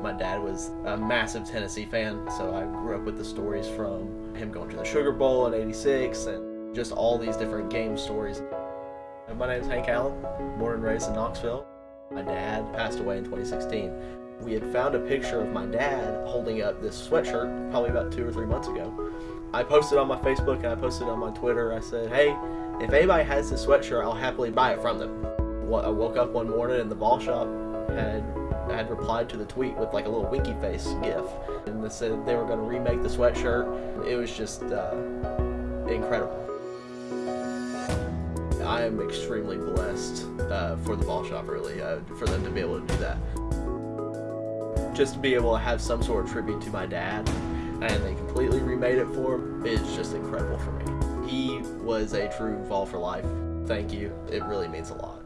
My dad was a massive Tennessee fan, so I grew up with the stories from him going to the Sugar Bowl in 86 and just all these different game stories. My name is Hank Allen, born and raised in Knoxville. My dad passed away in 2016. We had found a picture of my dad holding up this sweatshirt probably about two or three months ago. I posted on my Facebook and I posted on my Twitter. I said, hey, if anybody has this sweatshirt, I'll happily buy it from them. I woke up one morning and the Vol Shop had had replied to the tweet with like a little winky face gif and they said they were going to remake the sweatshirt. It was just uh, incredible. I am extremely blessed uh, for the Vol Shop really uh, for them to be able to do that. Just to be able to have some sort of tribute to my dad and they completely remade it for him is just incredible for me. He was a true Vol for life. Thank you. It really means a lot